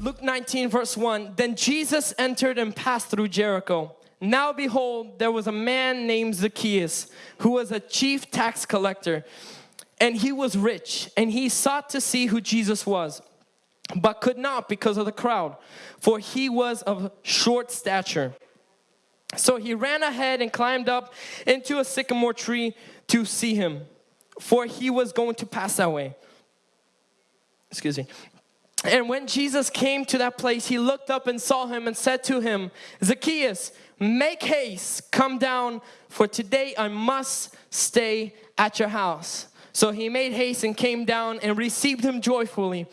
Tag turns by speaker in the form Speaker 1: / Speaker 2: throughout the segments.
Speaker 1: Luke 19, verse 1 Then Jesus entered and passed through Jericho. Now behold, there was a man named Zacchaeus who was a chief tax collector, and he was rich, and he sought to see who Jesus was, but could not because of the crowd, for he was of short stature. So he ran ahead and climbed up into a sycamore tree to see him, for he was going to pass that way. Excuse me. And when Jesus came to that place, he looked up and saw him and said to him, Zacchaeus, make haste, come down, for today I must stay at your house. So he made haste and came down and received him joyfully.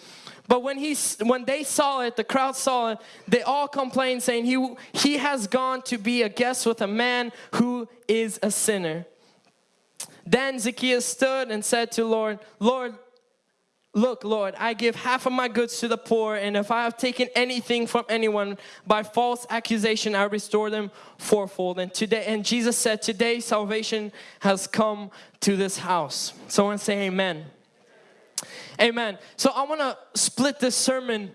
Speaker 1: But when, he, when they saw it, the crowd saw it, they all complained saying, he, he has gone to be a guest with a man who is a sinner. Then Zacchaeus stood and said to Lord, Lord, Look, Lord, I give half of my goods to the poor, and if I have taken anything from anyone by false accusation, I restore them fourfold. And today, and Jesus said, Today salvation has come to this house. Someone say amen. Amen. So I want to split this sermon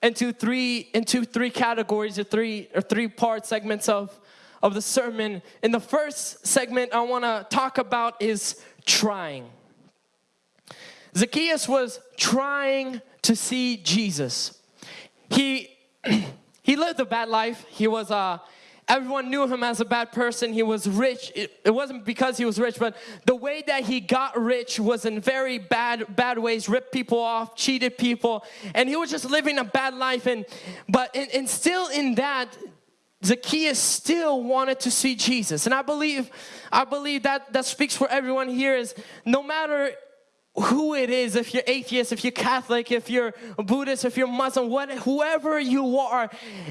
Speaker 1: into three into three categories or three or three part segments of of the sermon. In the first segment I want to talk about is trying. Zacchaeus was trying to see Jesus. He he lived a bad life. He was uh everyone knew him as a bad person. He was rich. It, it, wasn't because he was rich, but the way that he got rich was in very bad bad ways. Ripped people off, cheated people, and he was just living a bad life. And but and, and still in that, Zacchaeus still wanted to see Jesus. And I believe I believe that that speaks for everyone here. Is no matter who it is, if you're atheist, if you're Catholic, if you're Buddhist, if you're Muslim, what, whoever you are,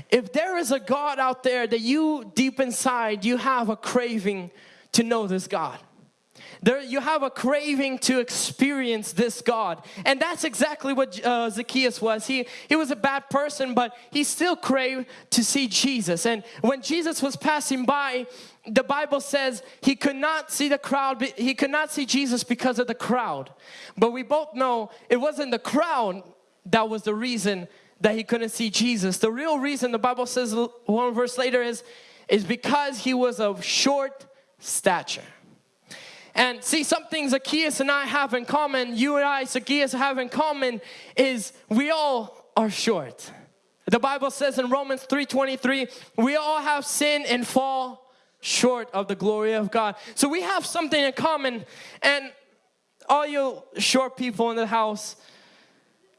Speaker 1: if there is a God out there that you deep inside, you have a craving to know this God. There, you have a craving to experience this God. And that's exactly what uh, Zacchaeus was. He, he was a bad person, but he still craved to see Jesus. And when Jesus was passing by, the Bible says he could not see the crowd, he could not see Jesus because of the crowd. But we both know it wasn't the crowd that was the reason that he couldn't see Jesus. The real reason the Bible says one verse later is, is because he was of short stature. And see, something Zacchaeus and I have in common, you and I, Zacchaeus, have in common is we all are short. The Bible says in Romans 3.23, we all have sinned and fall short of the glory of God. So we have something in common and all you short people in the house,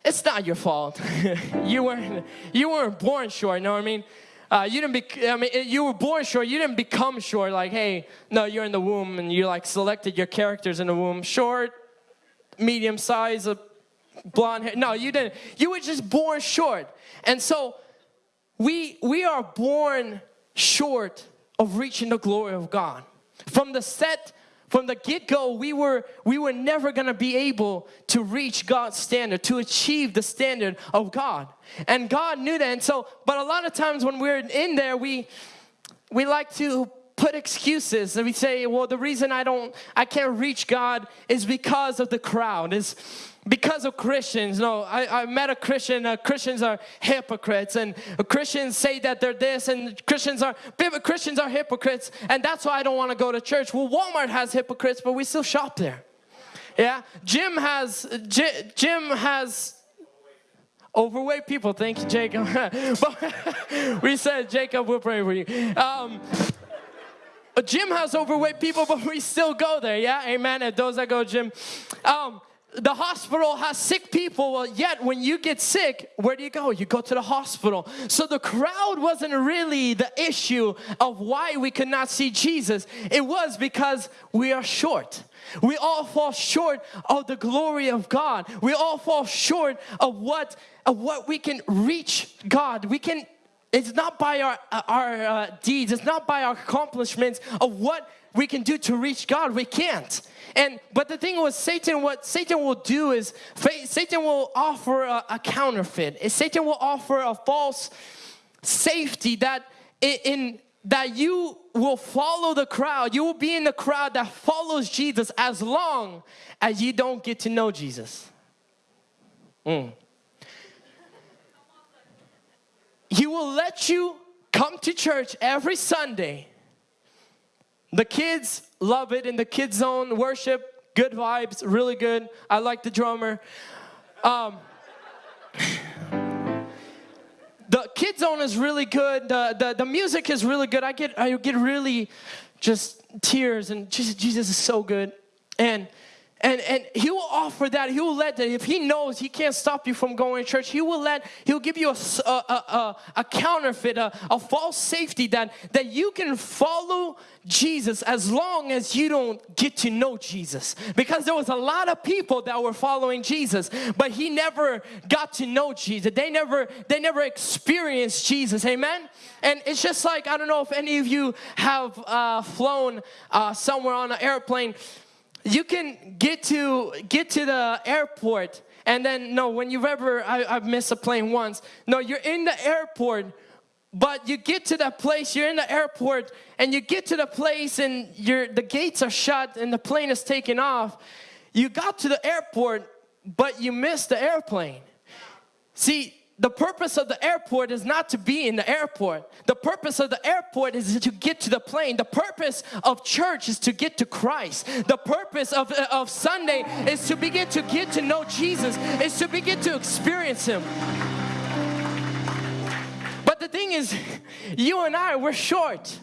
Speaker 1: it's not your fault. you weren't you weren't born short, you know what I mean? Uh, you didn't be, I mean, you were born short, you didn't become short like, hey, no, you're in the womb and you like selected your characters in the womb. Short, medium size, blonde hair. No, you didn't. You were just born short. And so we, we are born short of reaching the glory of God. From the set, from the get-go, we were, we were never gonna be able to reach God's standard, to achieve the standard of God. And God knew that. And so, but a lot of times when we're in there, we we like to put excuses and we say, well, the reason I don't, I can't reach God is because of the crowd, is because of Christians. No, I, I met a Christian, uh, Christians are hypocrites and Christians say that they're this and Christians are, Christians are hypocrites and that's why I don't want to go to church. Well, Walmart has hypocrites, but we still shop there. Yeah, gym has, gym has overweight people. Thank you, Jacob. we said, Jacob, we'll pray for you. Um, a gym has overweight people, but we still go there. Yeah, amen. And those that go gym. Um, the hospital has sick people, well, yet when you get sick, where do you go? You go to the hospital. So the crowd wasn't really the issue of why we could not see Jesus. It was because we are short. We all fall short of the glory of God. We all fall short of what, of what we can reach God. We can, it's not by our, our uh, deeds, it's not by our accomplishments of what we can do to reach God. We can't. And but the thing was, Satan. What Satan will do is, Satan will offer a, a counterfeit. Satan will offer a false safety that in, in that you will follow the crowd. You will be in the crowd that follows Jesus as long as you don't get to know Jesus. Mm. He will let you come to church every Sunday. The kids love it in the kids zone worship, good vibes, really good. I like the drummer. Um, the kids zone is really good. The, the, the music is really good. I get I get really just tears and Jesus, Jesus is so good. And and, and he will offer that. He will let that. If he knows he can't stop you from going to church, he will let, he'll give you a, a, a, a counterfeit, a, a false safety that, that you can follow Jesus as long as you don't get to know Jesus. Because there was a lot of people that were following Jesus, but he never got to know Jesus. They never, they never experienced Jesus. Amen? And it's just like, I don't know if any of you have uh, flown uh, somewhere on an airplane you can get to get to the airport and then no when you've ever I, have missed a plane once. No you're in the airport but you get to that place you're in the airport and you get to the place and you the gates are shut and the plane is taking off. You got to the airport but you missed the airplane. See the purpose of the airport is not to be in the airport. The purpose of the airport is to get to the plane. The purpose of church is to get to Christ. The purpose of, of Sunday is to begin to get to know Jesus, is to begin to experience Him. But the thing is, you and I, we're short.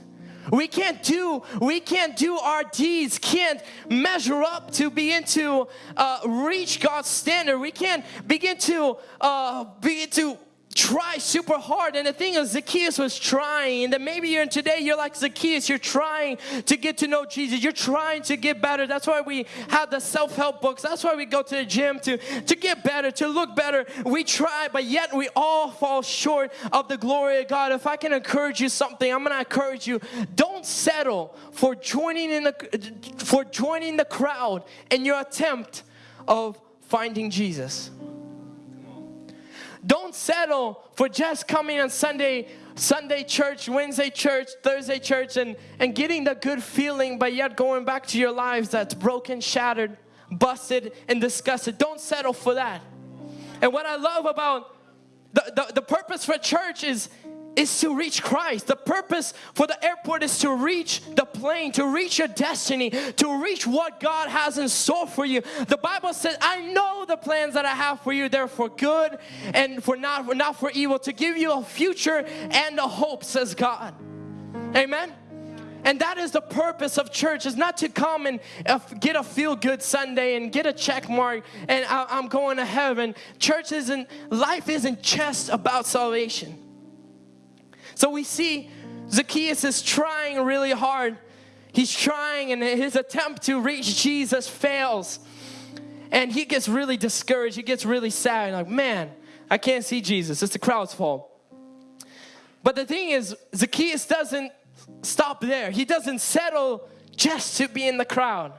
Speaker 1: We can't do, we can't do our deeds, can't measure up to begin to uh, reach God's standard. We can't begin to uh, begin to try super hard. And the thing is, Zacchaeus was trying. And then maybe you're today, you're like Zacchaeus, you're trying to get to know Jesus. You're trying to get better. That's why we have the self-help books. That's why we go to the gym to, to get better, to look better. We try, but yet we all fall short of the glory of God. If I can encourage you something, I'm gonna encourage you. Don't settle for joining in the for joining the crowd in your attempt of finding Jesus. Don't settle for just coming on Sunday, Sunday church, Wednesday church, Thursday church, and, and getting the good feeling, but yet going back to your lives that's broken, shattered, busted, and disgusted. Don't settle for that. And what I love about the, the, the purpose for church is is to reach Christ. The purpose for the airport is to reach the plane, to reach your destiny, to reach what God has in store for you. The Bible says, I know the plans that I have for you. They're for good and for not, not for evil, to give you a future and a hope, says God. Amen. And that is the purpose of church is not to come and uh, get a feel good Sunday and get a check mark and I, am going to heaven. Church isn't, life isn't just about salvation. So we see Zacchaeus is trying really hard. He's trying and his attempt to reach Jesus fails. And he gets really discouraged. He gets really sad. Like, man, I can't see Jesus. It's the crowd's fault. But the thing is, Zacchaeus doesn't stop there. He doesn't settle just to be in the crowd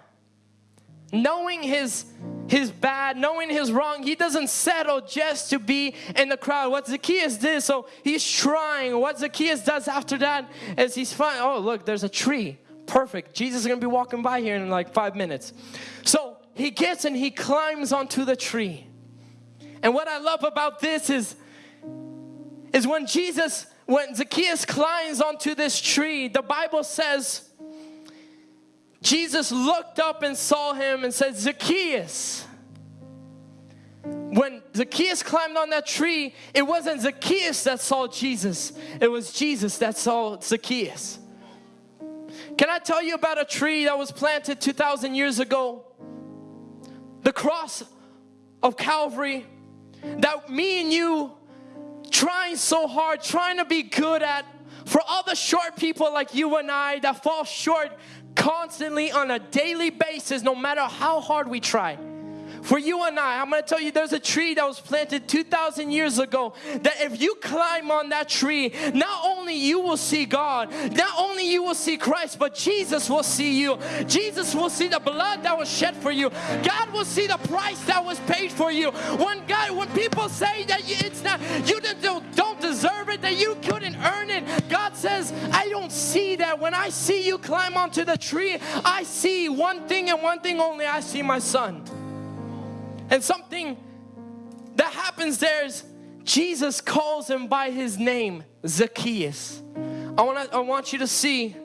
Speaker 1: knowing his his bad, knowing his wrong, he doesn't settle just to be in the crowd. What Zacchaeus did, so he's trying. What Zacchaeus does after that is he's fine. Oh, look, there's a tree. Perfect. Jesus is gonna be walking by here in like five minutes. So he gets and he climbs onto the tree. And what I love about this is, is when Jesus, when Zacchaeus climbs onto this tree, the Bible says Jesus looked up and saw him and said, Zacchaeus. When Zacchaeus climbed on that tree, it wasn't Zacchaeus that saw Jesus, it was Jesus that saw Zacchaeus. Can I tell you about a tree that was planted 2,000 years ago? The cross of Calvary that me and you trying so hard, trying to be good at, for all the short people like you and I that fall short constantly on a daily basis, no matter how hard we try. For you and I, I'm going to tell you there's a tree that was planted 2,000 years ago that if you climb on that tree, not only you will see God, not only you will see Christ, but Jesus will see you. Jesus will see the blood that was shed for you. God will see the price that was paid for you. When God, when people say that it's not, you didn't, don't deserve it, that you couldn't earn it, God says, I don't see that. When I see you climb onto the tree, I see one thing and one thing only. I see my son. And something that happens there is Jesus calls him by his name, Zacchaeus. I want, I want you to see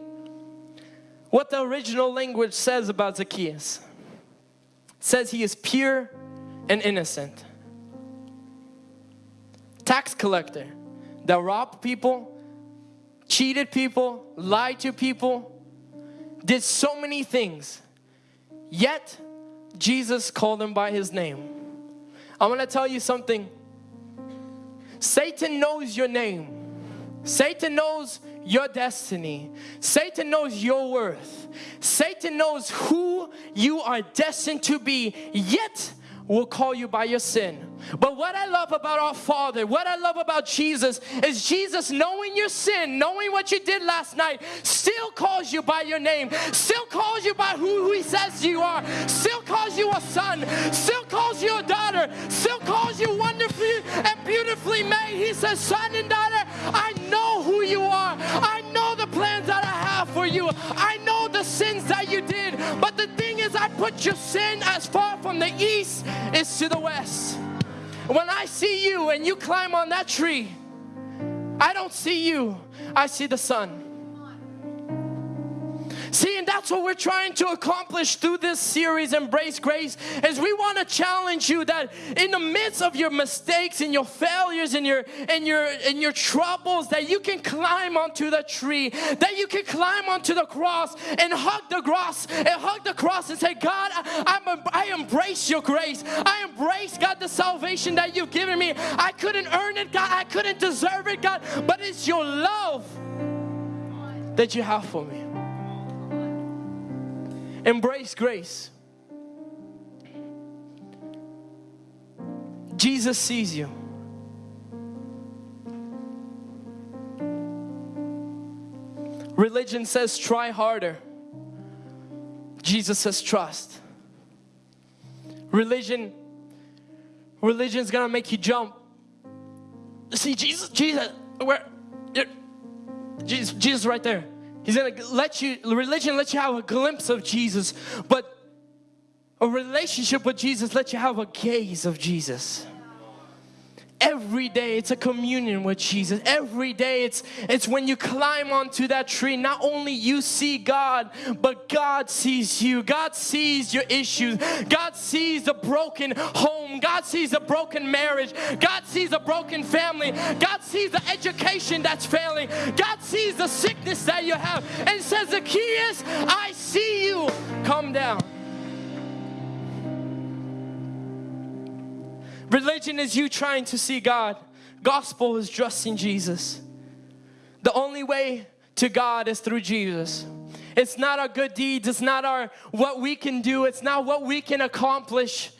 Speaker 1: what the original language says about Zacchaeus. It says he is pure and innocent. Tax collector that robbed people, cheated people, lied to people, did so many things. Yet, Jesus called him by his name. I'm gonna tell you something. Satan knows your name. Satan knows your destiny. Satan knows your worth. Satan knows who you are destined to be, yet will call you by your sin. But what I love about our Father, what I love about Jesus, is Jesus knowing your sin, knowing what you did last night, still calls you by your name, still calls you by who, He says you are, still calls you a son, still calls you a daughter, still calls you wonderfully and beautifully made. He says, Son and daughter, I know who you are. I know the plans that for you. I know the sins that you did. But the thing is, I put your sin as far from the east as to the west. When I see you and you climb on that tree, I don't see you, I see the son. See, and that's what we're trying to accomplish through this series, Embrace Grace, is we want to challenge you that in the midst of your mistakes and your failures and your and your and your troubles, that you can climb onto the tree, that you can climb onto the cross and hug the cross and hug the cross and say, God, I, I'm, I embrace your grace. I embrace, God, the salvation that you've given me. I couldn't earn it, God. I couldn't deserve it, God, but it's your love that you have for me. Embrace grace. Jesus sees you. Religion says try harder. Jesus says trust. Religion religion's gonna make you jump. See Jesus, Jesus, where Jesus, Jesus right there. He's gonna let you, religion let you have a glimpse of Jesus, but a relationship with Jesus let you have a gaze of Jesus. Every day it's a communion with Jesus. Every day it's it's when you climb onto that tree, not only you see God, but God sees you. God sees your issues. God sees the broken home. God sees a broken marriage. God sees a broken family. God sees the education that's failing. God sees the sickness that you have and says the key is I see you. Come down. Religion is you trying to see God. Gospel is trusting Jesus. The only way to God is through Jesus. It's not our good deeds, it's not our what we can do, it's not what we can accomplish.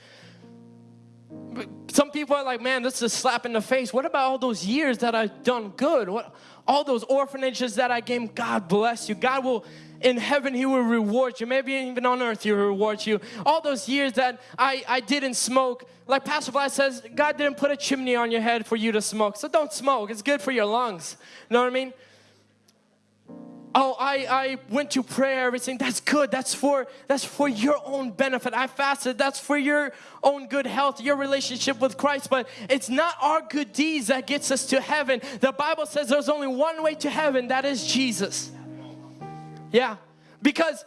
Speaker 1: Some people are like, man, this is a slap in the face. What about all those years that I've done good? What all those orphanages that I gave? God bless you. God will in heaven he will reward you maybe even on earth he will reward you all those years that I, I didn't smoke like Pastor Vlad says God didn't put a chimney on your head for you to smoke so don't smoke it's good for your lungs you know what I mean oh I, I went to prayer everything that's good. That's for that's for your own benefit. I fasted. That's for your own good health your relationship with Christ. But it's not our good deeds that gets us to heaven. The Bible says there's only one way to heaven that is Jesus. Yeah, because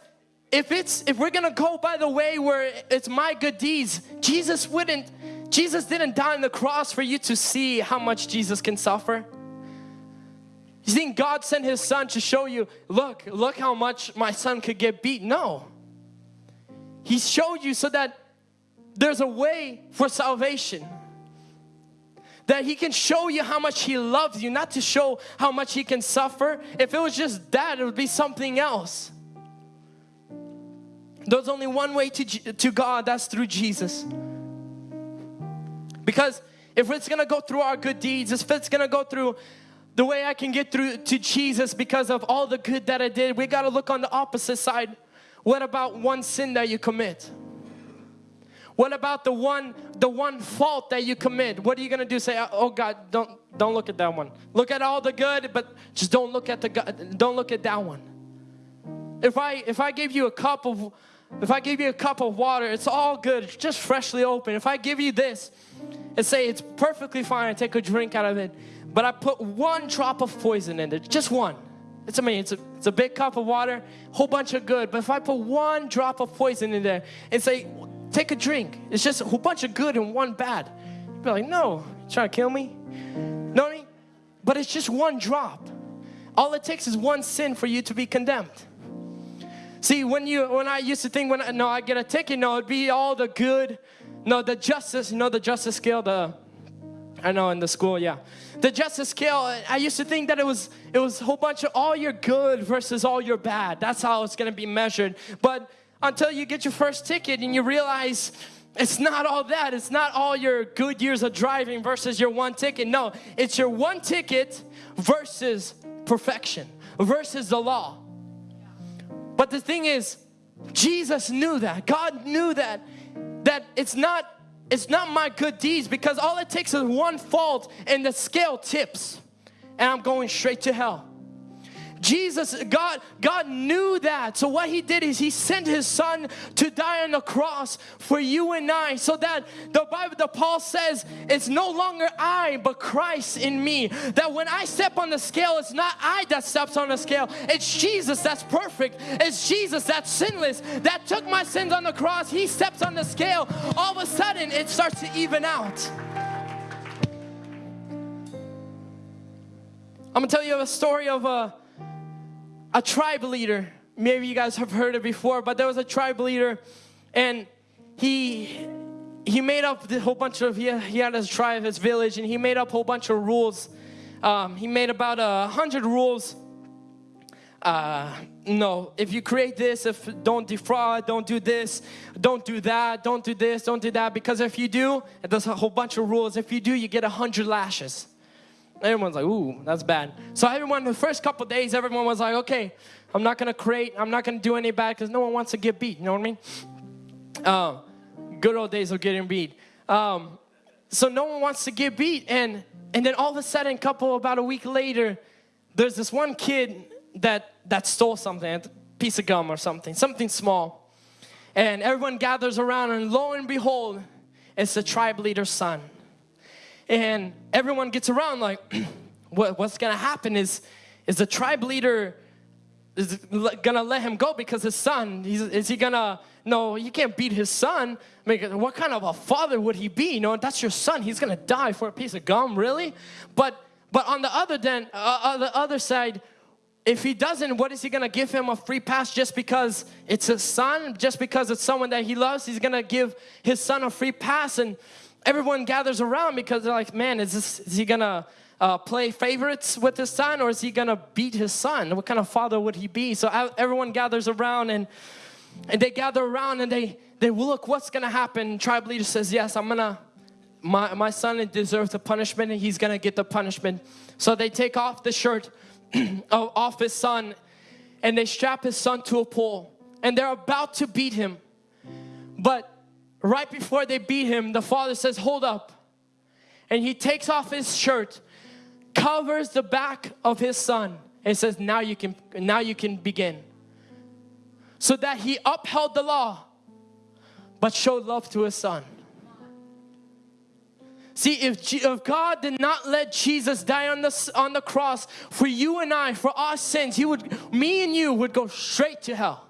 Speaker 1: if it's if we're gonna go by the way where it's my good deeds, Jesus wouldn't. Jesus didn't die on the cross for you to see how much Jesus can suffer. You think God sent His Son to show you, look, look how much my son could get beat? No. He showed you so that there's a way for salvation that he can show you how much he loves you, not to show how much he can suffer. If it was just that, it would be something else. There's only one way to, to God, that's through Jesus. Because if it's gonna go through our good deeds, if it's gonna go through the way I can get through to Jesus because of all the good that I did, we gotta look on the opposite side. What about one sin that you commit? What about the one the one fault that you commit? What are you going to do? Say, "Oh God, don't don't look at that one. Look at all the good, but just don't look at the don't look at that one." If I if I gave you a cup of if I give you a cup of water, it's all good, it's just freshly open. If I give you this and say it's perfectly fine, I take a drink out of it, but I put one drop of poison in there, just one. It's I mean, it's a, it's a big cup of water, whole bunch of good, but if I put one drop of poison in there and say, take a drink, it's just a whole bunch of good and one bad. You'd be like, no, trying to kill me? No, But it's just one drop. All it takes is one sin for you to be condemned. See, when you when I used to think when I, no I get a ticket, no, it'd be all the good, no the justice, you know the justice scale, the I know in the school, yeah. The justice scale, I used to think that it was it was a whole bunch of all your good versus all your bad. That's how it's gonna be measured. But until you get your first ticket and you realize it's not all that. It's not all your good years of driving versus your one ticket. No, it's your one ticket versus perfection, versus the law. But the thing is, Jesus knew that. God knew that. That it's not it's not my good deeds because all it takes is one fault and the scale tips and I'm going straight to hell. Jesus, God, God knew that. So what he did is he sent his son to die on the cross for you and I so that the Bible, the Paul says, it's no longer I, but Christ in me. That when I step on the scale, it's not I that steps on the scale. It's Jesus that's perfect. It's Jesus that's sinless, that took my sins on the cross. He steps on the scale. All of a sudden, it starts to even out. I'm gonna tell you a story of a a tribe leader. Maybe you guys have heard it before, but there was a tribe leader and he he made up the whole bunch of, he, he had his tribe, his village, and he made up a whole bunch of rules. Um, he made about a hundred rules. Uh, no, if you create this, if don't defraud, don't do this, don't do that, don't do this, don't do that, because if you do, there's a whole bunch of rules. If you do, you get a hundred lashes. Everyone's like, ooh, that's bad. So everyone, the first couple days, everyone was like, okay, I'm not gonna create, I'm not gonna do any bad because no one wants to get beat, you know what I mean? Uh, good old days of getting beat. Um, so no one wants to get beat and and then all of a sudden, couple about a week later, there's this one kid that that stole something, a piece of gum or something, something small. And everyone gathers around and lo and behold, it's the tribe leader's son and everyone gets around like what, what's gonna happen is is the tribe leader is gonna let him go because his son is he gonna no you can't beat his son. I mean, what kind of a father would he be? You know that's your son he's gonna die for a piece of gum really? But but on the other then uh, on the other side if he doesn't what is he gonna give him a free pass just because it's his son? Just because it's someone that he loves he's gonna give his son a free pass? And everyone gathers around because they're like, man, is, this, is he gonna uh, play favorites with his son or is he gonna beat his son? What kind of father would he be? So everyone gathers around and, and they gather around and they, they look, what's gonna happen? Tribe leader says, yes, I'm gonna, my, my son deserves the punishment and he's gonna get the punishment. So they take off the shirt off his son and they strap his son to a pole and they're about to beat him. But right before they beat him, the father says, hold up. And he takes off his shirt, covers the back of his son, and says, now you can, now you can begin. So that he upheld the law, but showed love to his son. See, if, if God did not let Jesus die on the, on the cross for you and I, for our sins, he would, me and you would go straight to hell.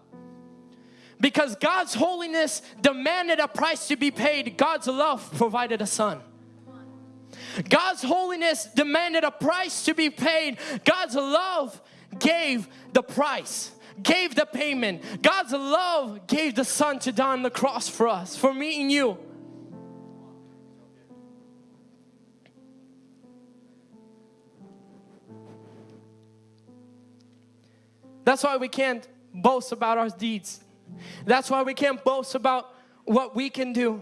Speaker 1: Because God's holiness demanded a price to be paid. God's love provided a son. God's holiness demanded a price to be paid. God's love gave the price, gave the payment. God's love gave the son to die on the cross for us, for me and you. That's why we can't boast about our deeds. That's why we can't boast about what we can do.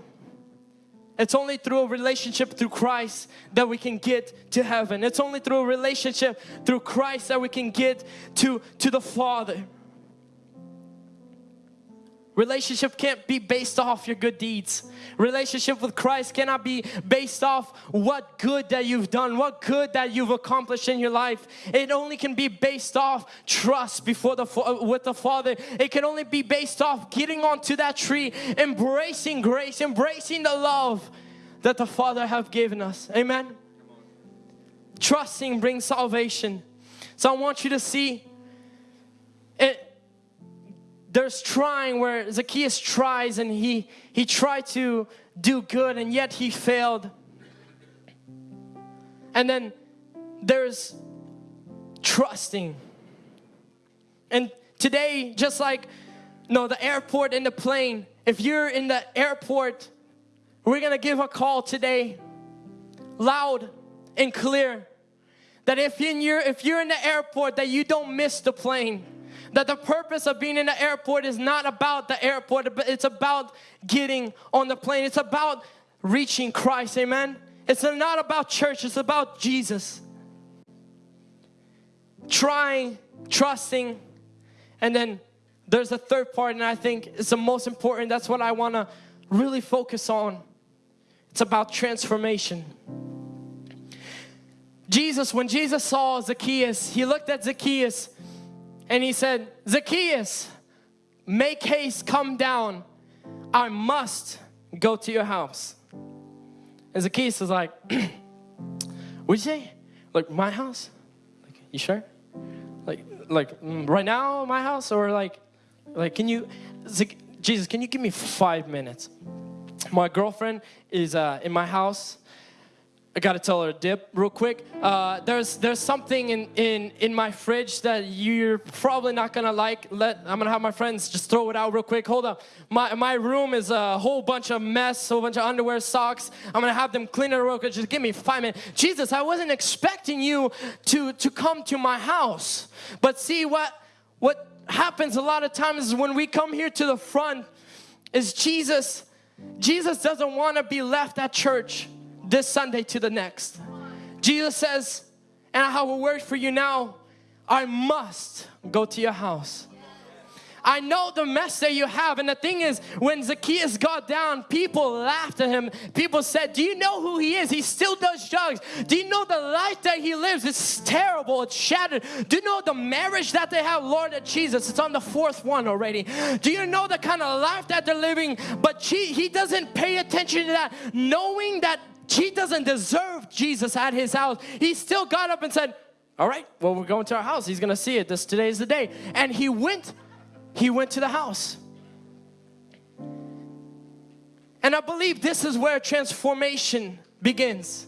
Speaker 1: It's only through a relationship through Christ that we can get to heaven. It's only through a relationship through Christ that we can get to, to the Father. Relationship can't be based off your good deeds. Relationship with Christ cannot be based off what good that you've done, what good that you've accomplished in your life. It only can be based off trust before the with the Father. It can only be based off getting onto that tree, embracing grace, embracing the love that the Father have given us. Amen. Trusting brings salvation. So I want you to see it there's trying where Zacchaeus tries and he he tried to do good and yet he failed. And then there's trusting. And today, just like no, the airport and the plane, if you're in the airport, we're gonna give a call today, loud and clear, that if in your if you're in the airport, that you don't miss the plane that the purpose of being in the airport is not about the airport, but it's about getting on the plane. It's about reaching Christ, amen? It's not about church, it's about Jesus. Trying, trusting, and then there's a third part, and I think it's the most important. That's what I want to really focus on. It's about transformation. Jesus, when Jesus saw Zacchaeus, he looked at Zacchaeus and he said, Zacchaeus, make haste, come down. I must go to your house. And Zacchaeus is like, What'd you say? Like, my house? Like, you sure? Like, like mm, right now, my house? Or like, like, can you, Jesus, can you give me five minutes? My girlfriend is uh, in my house I gotta tell her a dip real quick. Uh, there's there's something in, in in my fridge that you're probably not gonna like. Let I'm gonna have my friends just throw it out real quick. Hold up. My my room is a whole bunch of mess, a whole bunch of underwear, socks. I'm gonna have them clean it real quick. Just give me five minutes. Jesus, I wasn't expecting you to to come to my house. But see what what happens a lot of times is when we come here to the front is Jesus. Jesus doesn't want to be left at church this Sunday to the next. Jesus says, and I have a word for you now. I must go to your house. I know the mess that you have. And the thing is, when Zacchaeus got down, people laughed at him. People said, Do you know who he is? He still does drugs. Do you know the life that he lives? It's terrible, it's shattered. Do you know the marriage that they have? Lord Jesus, it's on the fourth one already. Do you know the kind of life that they're living? But he doesn't pay attention to that, knowing that he doesn't deserve Jesus at his house. He still got up and said, all right, well, we're going to our house. He's going to see it. This today is the day. And he went, he went to the house. And I believe this is where transformation begins.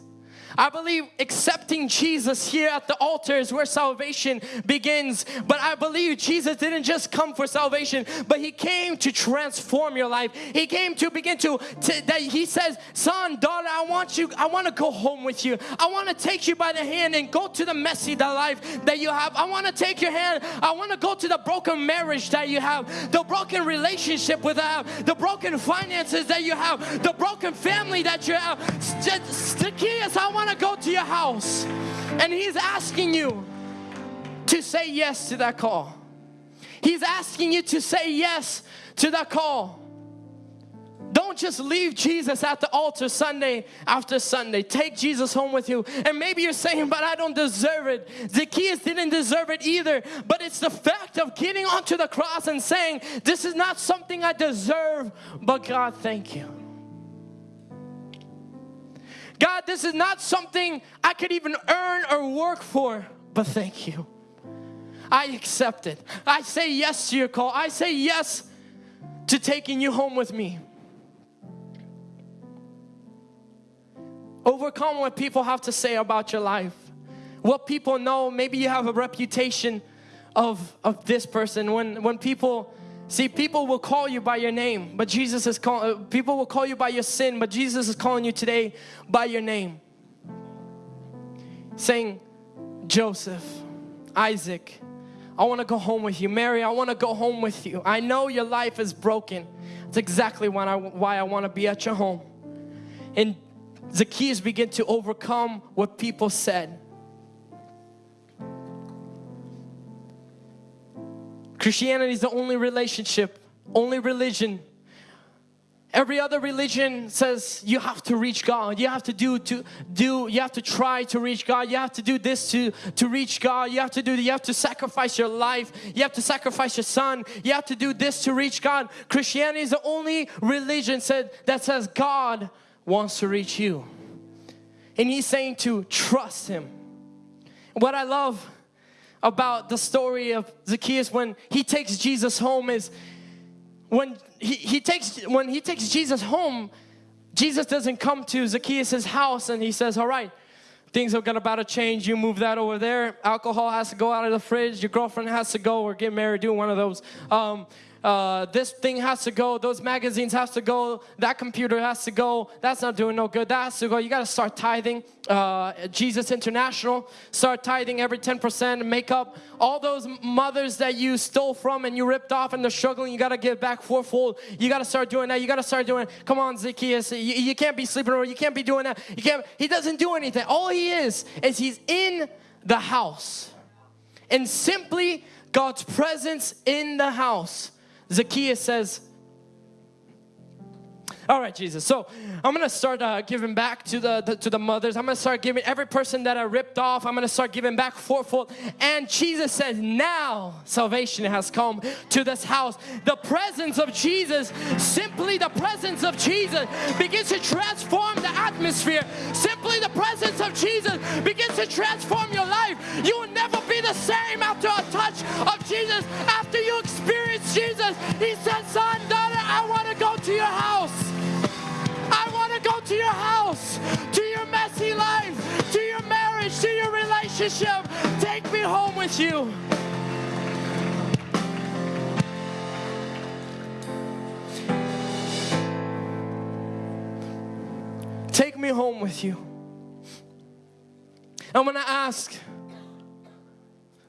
Speaker 1: I believe accepting Jesus here at the altar is where salvation begins. But I believe Jesus didn't just come for salvation, but He came to transform your life. He came to begin to, to that He says, Son, daughter, I want you, I want to go home with you. I want to take you by the hand and go to the messy the life that you have. I want to take your hand. I want to go to the broken marriage that you have, the broken relationship with have, the broken finances that you have, the broken family that you have. Zacchaeus, I want want to go to your house and He's asking you to say yes to that call. He's asking you to say yes to that call. Don't just leave Jesus at the altar Sunday after Sunday. Take Jesus home with you. And maybe you're saying, but I don't deserve it. Zacchaeus didn't deserve it either. But it's the fact of getting onto the cross and saying, this is not something I deserve, but God, thank you. God, this is not something I could even earn or work for, but thank you. I accept it. I say yes to your call. I say yes to taking you home with me. Overcome what people have to say about your life. What people know, maybe you have a reputation of, of this person. When, when people See, people will call you by your name, but Jesus is calling, uh, people will call you by your sin, but Jesus is calling you today by your name. Saying, Joseph, Isaac, I want to go home with you. Mary, I want to go home with you. I know your life is broken. That's exactly why I, why I want to be at your home. And Zacchaeus began to overcome what people said. Christianity is the only relationship only religion. Every other religion says you have to reach God. You have to do to do. You have to try to reach God. You have to do this to to reach God. You have to do. You have to sacrifice your life. You have to sacrifice your son. You have to do this to reach God. Christianity is the only religion said that says God wants to reach you, and He's saying to trust Him. What I love about the story of Zacchaeus when he takes Jesus home is when he, he takes when he takes Jesus home, Jesus doesn't come to Zacchaeus' house and he says, all right, things are about to change. You move that over there. Alcohol has to go out of the fridge. Your girlfriend has to go or get married, do one of those. Um, uh, this thing has to go, those magazines has to go, that computer has to go, that's not doing no good, that has to go. You got to start tithing. Uh, Jesus International, start tithing every 10% make up all those mothers that you stole from and you ripped off and they're struggling. You got to give back fourfold. You got to start doing that. You got to start doing, come on, Zacchaeus, you, you can't be sleeping over, you can't be doing that. You can't, he doesn't do anything. All he is, is he's in the house. And simply God's presence in the house Zacchaeus says, all right, Jesus. So I'm gonna start uh, giving back to the, the, to the mothers. I'm gonna start giving every person that I ripped off. I'm gonna start giving back fourfold. And Jesus says, now salvation has come to this house. The presence of Jesus, simply the presence of Jesus, begins to transform the atmosphere. Simply the presence of Jesus begins to transform your life. You will never be the same after a touch of Jesus. After you experience Jesus, He said, "Son, daughter, I want to go to your house." To your house, to your messy life, to your marriage, to your relationship. Take me home with you. Take me home with you. I'm going to ask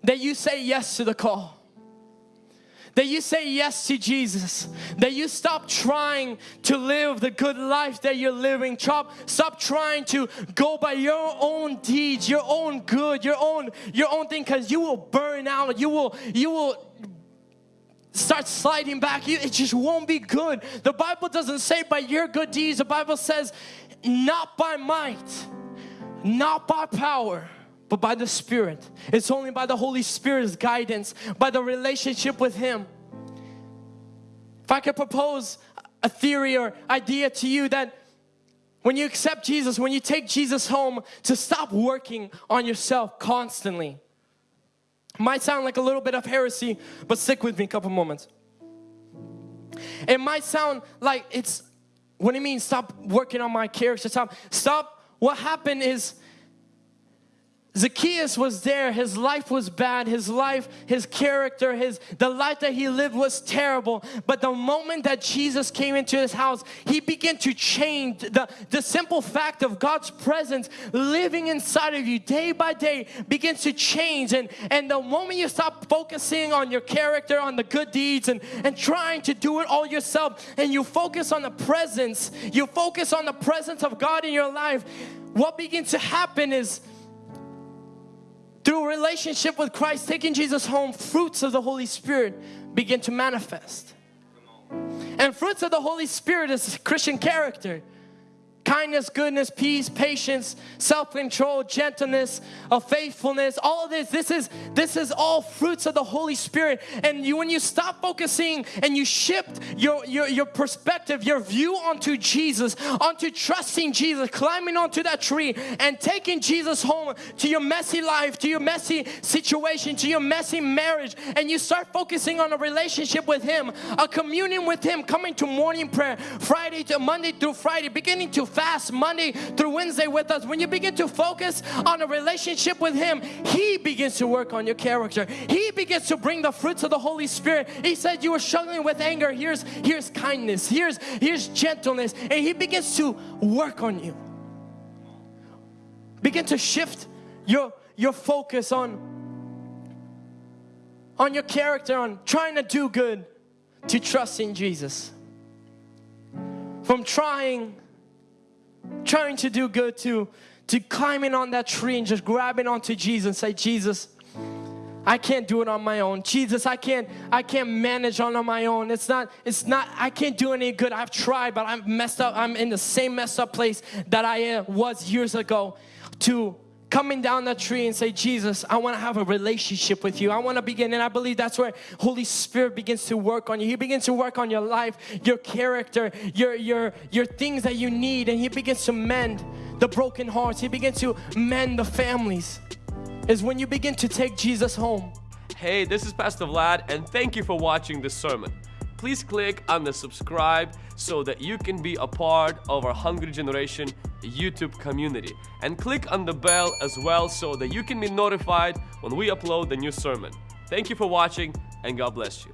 Speaker 1: that you say yes to the call that you say yes to Jesus, that you stop trying to live the good life that you're living. Stop, stop trying to go by your own deeds, your own good, your own your own thing, because you will burn out. You will you will start sliding back. You, it just won't be good. The Bible doesn't say by your good deeds. The Bible says not by might, not by power but by the Spirit. It's only by the Holy Spirit's guidance, by the relationship with Him. If I could propose a theory or idea to you that when you accept Jesus, when you take Jesus home, to stop working on yourself constantly. Might sound like a little bit of heresy, but stick with me a couple moments. It might sound like it's, what do you mean stop working on my character? Stop, stop. What happened is Zacchaeus was there, his life was bad, his life, his character, his the life that he lived was terrible. But the moment that Jesus came into his house, he began to change. The, the simple fact of God's presence living inside of you day by day begins to change. And, and the moment you stop focusing on your character, on the good deeds, and, and trying to do it all yourself, and you focus on the presence, you focus on the presence of God in your life, what begins to happen is through relationship with Christ, taking Jesus home, fruits of the Holy Spirit begin to manifest. And fruits of the Holy Spirit is Christian character kindness, goodness, peace, patience, self-control, gentleness, of faithfulness, all of this, this is, this is all fruits of the Holy Spirit. And you, when you stop focusing and you shift your, your, your perspective, your view onto Jesus, onto trusting Jesus, climbing onto that tree and taking Jesus home to your messy life, to your messy situation, to your messy marriage, and you start focusing on a relationship with Him, a communion with Him, coming to morning prayer, Friday to Monday through Friday, beginning to fast Monday through Wednesday with us, when you begin to focus on a relationship with Him, He begins to work on your character. He begins to bring the fruits of the Holy Spirit. He said you were struggling with anger. Here's, here's kindness. Here's, here's gentleness. And He begins to work on you. Begin to shift your, your focus on on your character, on trying to do good, to trust in Jesus. From trying trying to do good to, to climbing on that tree and just grabbing onto Jesus and say, Jesus, I can't do it on my own. Jesus, I can't I can't manage on my own. It's not it's not I can't do any good. I've tried, but I'm messed up. I'm in the same messed up place that I was years ago to coming down that tree and say, Jesus, I want to have a relationship with you. I want to begin. And I believe that's where Holy Spirit begins to work on you. He begins to work on your life, your character, your, your, your things that you need. And He begins to mend the broken hearts. He begins to mend the families. Is when you begin to take Jesus home.
Speaker 2: Hey, this is Pastor Vlad, and thank you for watching this sermon. Please click on the subscribe so that you can be a part of our Hungry Generation YouTube community. And click on the bell as well so that you can be notified when we upload the new sermon. Thank you for watching, and God bless you.